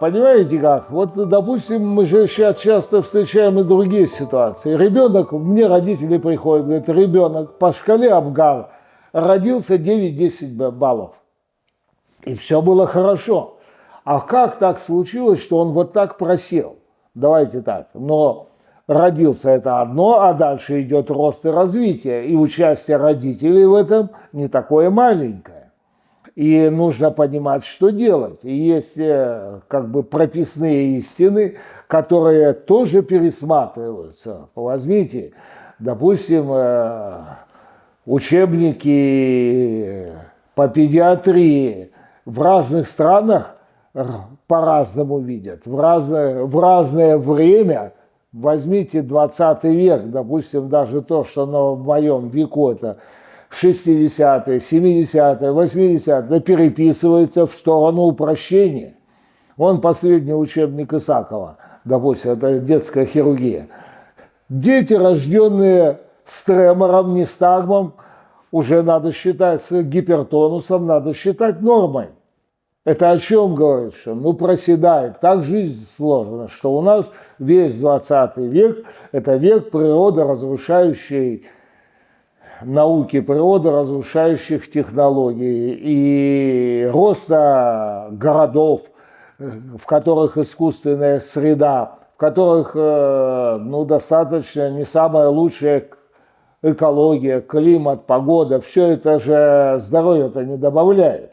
понимаете как? Вот, допустим, мы же сейчас часто встречаем и другие ситуации. Ребенок, мне родители приходят, говорят, ребенок по шкале Абгар родился 9-10 баллов. И все было хорошо. А как так случилось, что он вот так просел? Давайте так. Но родился это одно, а дальше идет рост и развитие. И участие родителей в этом не такое маленькое. И нужно понимать, что делать. И есть э, как бы прописные истины, которые тоже пересматриваются. Возьмите, допустим, э, учебники по педиатрии в разных странах по-разному видят. В разное, в разное время, возьмите 20 век, допустим, даже то, что на моем веку это 60-е, 70-е, 80-е, переписывается в сторону упрощения. Он последний учебник Исакова, допустим, это детская хирургия. Дети, рожденные с тремором, нестагмом, уже надо считать с гипертонусом, надо считать нормой. Это о чем говорит? Что ну проседает. Так жизнь сложена, что у нас весь 20 век – это век природы разрушающей науки, природы разрушающих технологий и роста городов, в которых искусственная среда, в которых э, ну, достаточно не самая лучшая экология, климат, погода, все это же здоровье-то не добавляет.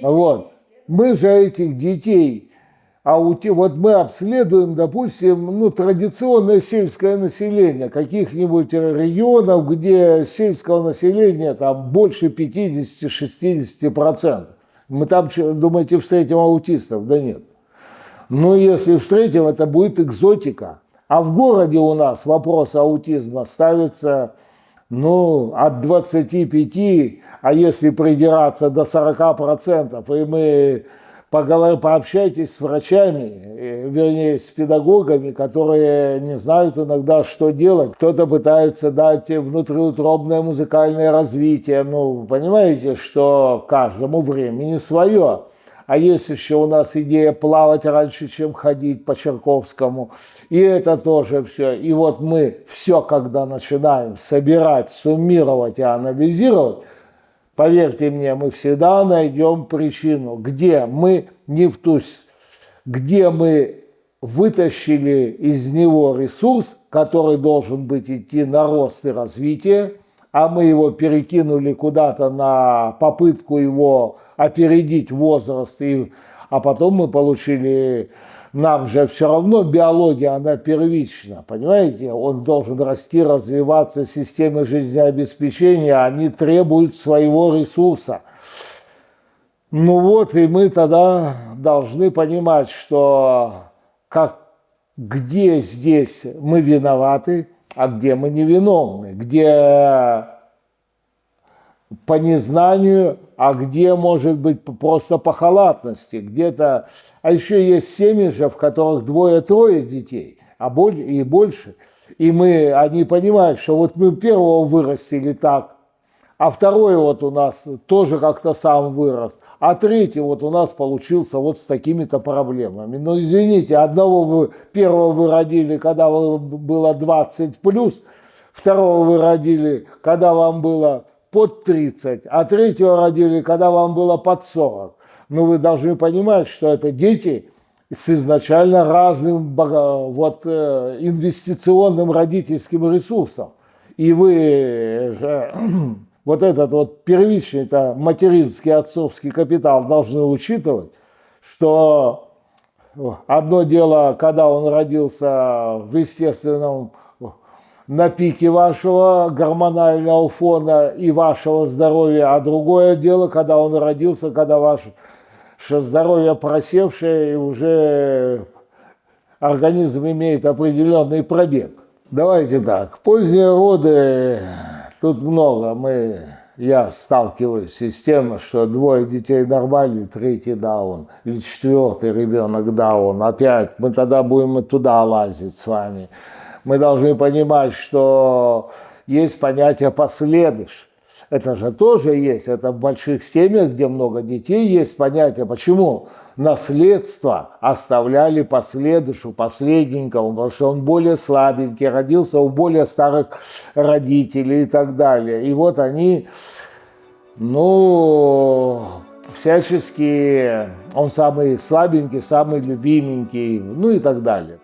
Вот. Мы же этих детей, а у те, вот мы обследуем, допустим, ну, традиционное сельское население каких-нибудь регионов, где сельского населения там больше 50-60%. Мы там, думаете, встретим аутистов? Да нет. Но если встретим, это будет экзотика. А в городе у нас вопрос аутизма ставится ну, от 25, а если придираться до 40%, и мы пообщайтесь с врачами, э, вернее, с педагогами, которые не знают иногда, что делать. Кто-то пытается дать внутриутробное музыкальное развитие. Ну, понимаете, что каждому времени свое. А есть еще у нас идея плавать раньше, чем ходить по Черковскому. И это тоже все. И вот мы все, когда начинаем собирать, суммировать и анализировать, поверьте мне, мы всегда найдем причину, где мы не в ту, где мы вытащили из него ресурс, который должен быть идти на рост и развитие, а мы его перекинули куда-то на попытку его опередить возраст, и, а потом мы получили, нам же все равно биология, она первична, понимаете? Он должен расти, развиваться, системы жизнеобеспечения, они требуют своего ресурса. Ну вот, и мы тогда должны понимать, что как, где здесь мы виноваты, а где мы невиновны, где по незнанию, а где, может быть, просто по халатности, где-то... А еще есть семьи же, в которых двое-трое детей, а больше, и больше. И мы, они понимают, что вот мы первого вырастили так, а второй вот у нас тоже как-то сам вырос, а третий вот у нас получился вот с такими-то проблемами. Но извините, одного вы, первого вы родили, когда было 20 плюс, второго вы родили, когда вам было под 30, а третьего родили, когда вам было под 40. Но вы должны понимать, что это дети с изначально разным вот, э, инвестиционным родительским ресурсом. И вы же вот этот вот первичный -то материнский отцовский капитал должны учитывать, что одно дело, когда он родился в естественном на пике вашего гормонального фона и вашего здоровья, а другое дело, когда он родился, когда ваше здоровье просевшее и уже организм имеет определенный пробег. Давайте так, поздние роды, тут много, мы, я сталкиваюсь с тем, что двое детей нормальные, третий даун, или четвертый ребенок даун, опять мы тогда будем и туда лазить с вами мы должны понимать, что есть понятие «последыш». Это же тоже есть. Это в больших семьях, где много детей, есть понятие, почему наследство оставляли последующему, последненькому, потому что он более слабенький, родился у более старых родителей и так далее. И вот они, ну, всячески, он самый слабенький, самый любименький, ну и так далее.